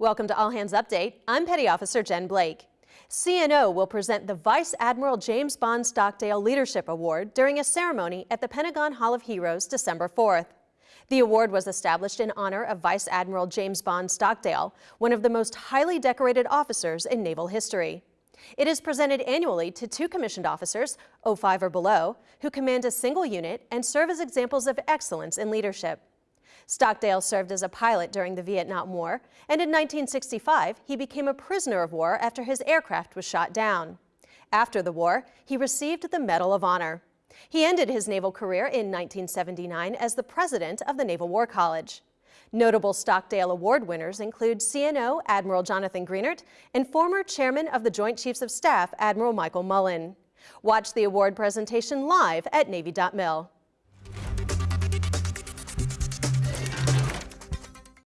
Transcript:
Welcome to All Hands Update. I'm Petty Officer Jen Blake. CNO will present the Vice Admiral James Bond Stockdale Leadership Award during a ceremony at the Pentagon Hall of Heroes December 4th. The award was established in honor of Vice Admiral James Bond Stockdale, one of the most highly decorated officers in naval history. It is presented annually to two commissioned officers, 05 or below, who command a single unit and serve as examples of excellence in leadership. Stockdale served as a pilot during the Vietnam War, and in 1965 he became a prisoner of war after his aircraft was shot down. After the war, he received the Medal of Honor. He ended his naval career in 1979 as the president of the Naval War College. Notable Stockdale Award winners include CNO Admiral Jonathan Greenert and former chairman of the Joint Chiefs of Staff Admiral Michael Mullen. Watch the award presentation live at Navy.mil.